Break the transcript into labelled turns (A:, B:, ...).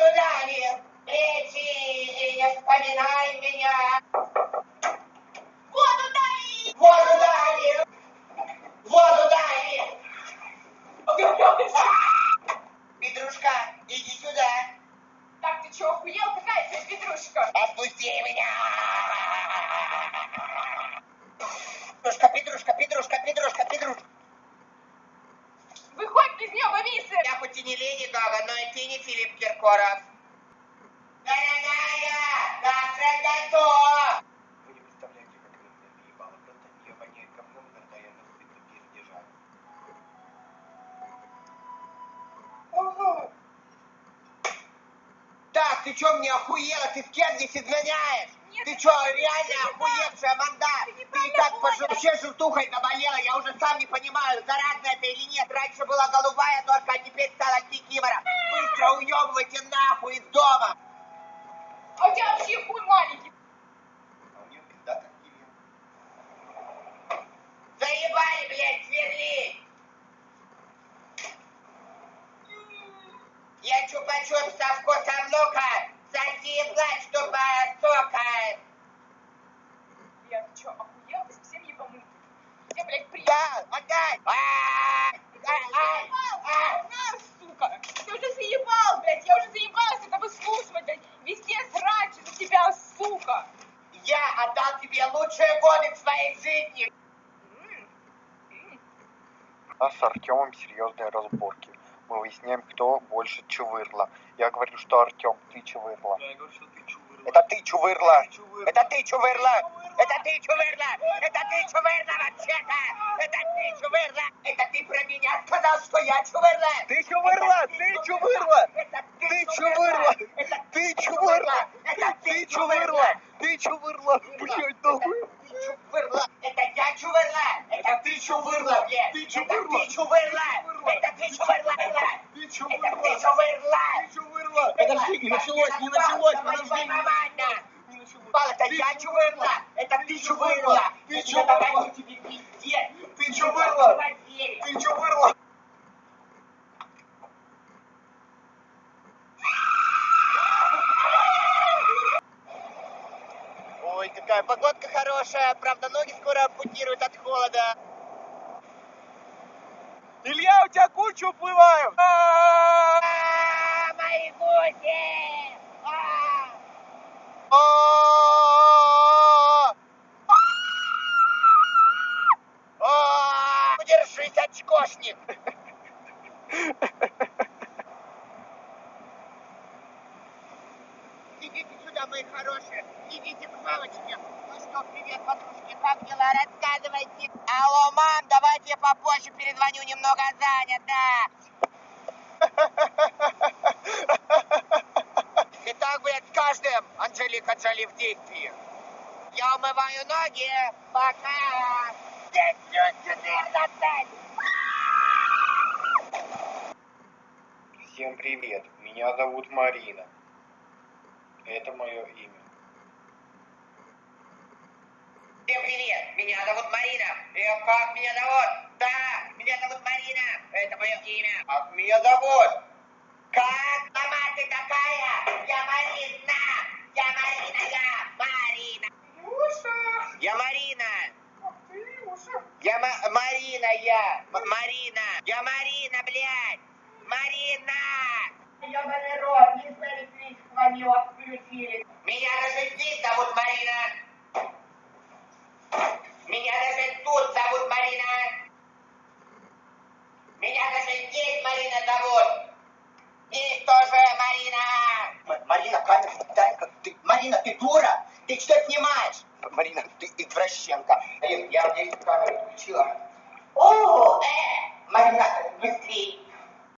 A: Воду дали. Лечи и не вспоминай меня.
B: Воду дай!
A: Воду дали. Воду дали. Петрушка, иди сюда.
B: Так, ты чё, охуел? Какая тебе петрушка?
A: Отпусти меня. Петрушка, Петрушка, Петрушка, Петрушка, Петрушка. И ты не Филипп Киркоров. Дорогая, завтрак готов.
C: Вы не представляете, как она меня наебала. Просто от нее воняет говном, когда я на стыдно пердежа.
A: Так, ты чё мне охуела? Ты в Кеннис изгоняешь?
B: Нет,
A: Ты чё,
B: не
A: реально
B: так.
A: охуевшая манда?
B: Ты
A: Ты
B: неправильно
A: как
B: понял.
A: вообще желтухой наболела? Я уже сам не понимаю, заразно это или нет. Раньше была голубая норка, а теперь стала кикимора. Быстро уёбывайте нахуй из дома.
B: А у тебя вообще хуй маленький.
C: А у нее пизда как Кирилл.
A: Заебали, блядь, сверлить. Я чупа-чуп со вкусом лука. Соси и плачь, тупая сока.
B: Я, ты чё, охуел? Ты совсем ебанутый. Где, блядь, прием?
A: Да, отдай. А, ай, ай, ай.
B: На, сука! Ты уже заебал, блядь! Я уже заебалась это выслушивать, блядь! Везде срач за тебя, сука!
A: Я отдал тебе лучшие годы своей жизни.
C: У нас с Артемом серьезные разборки. Мы выясняем, кто больше чувырла. Я говорю, что Артем, ты чувырла.
D: Я говорю, что ты чувырла.
C: Это ты чувырла.
D: Ты чувырла.
A: Это ты чувырла! Это ты чувырла! Это ты чувырла вообще-то! Это ты чувырла! Это ты про меня сказал, что я чувырла!
C: Ты чувырла! Ты чувырла!
A: Это
C: Ты чувырла!
A: Это
C: Ты чувырла!
A: Это
C: Ты чувырла! Ты чувырла! Блядь, нахуй!
A: Ты чувырла! Это я чувырла! Это ты чувырла, блядь!
C: Ты
A: Это
C: чувырла!
A: ты чувырла! Это ты чувырла!
C: Ты
A: Это ты
C: чувырла!
A: чувырла!
C: Ты чувырла! Подожди, не началось, не началось, подожди!
A: Нормально!
C: Не началось.
A: Пал, это
C: Ты
A: я
C: чувырла!
A: чувырла! Это ты чувырла!
C: Ты
A: Я
C: чувырла!
A: говорю тебе пиздец!
C: Ты чувырла!
A: Поверь.
C: Ты чувырла!
A: Какая погодка хорошая, правда ноги скоро ампутируют от холода.
C: Илья, у тебя кучу уплывают!
A: А, мои гуси! А!
C: А!
A: Удержись, очкошник! Сюда, мои хорошие, идите к мамочке. Ну что, привет, подружки, как дела? Рассказывайте. Алло, мам, давайте я попозже перезвоню, немного занят, да. Итак, блядь, с каждым Анжелика Джоли в действии. Я умываю ноги. Пока. Здесь плюс 14.
C: Всем привет, меня зовут Марина. Это мое имя.
A: Всем привет, меня зовут Марина. И как меня зовут? Да, меня зовут Марина. Это мое имя.
C: Как меня зовут?
A: Как сама ты такая? Я Марина. Я Марина, я Марина.
B: Илюша!
A: Я Марина.
B: Ах ты, Илюша!
A: Я Ма- Марина, я. М- Марина. Я Марина, блядь. Марина.
B: Ёбаный рот, не знали, клич звонил, отключили.
A: Меня даже здесь зовут Марина. Меня даже тут зовут Марина. Меня даже здесь Марина зовут. Здесь тоже Марина. Марина, камеру дай ты. Марина, ты дура? Ты что снимаешь?
C: Марина, ты извращенка.
A: Я здесь камеру включила. О, э, Марина, быстрей.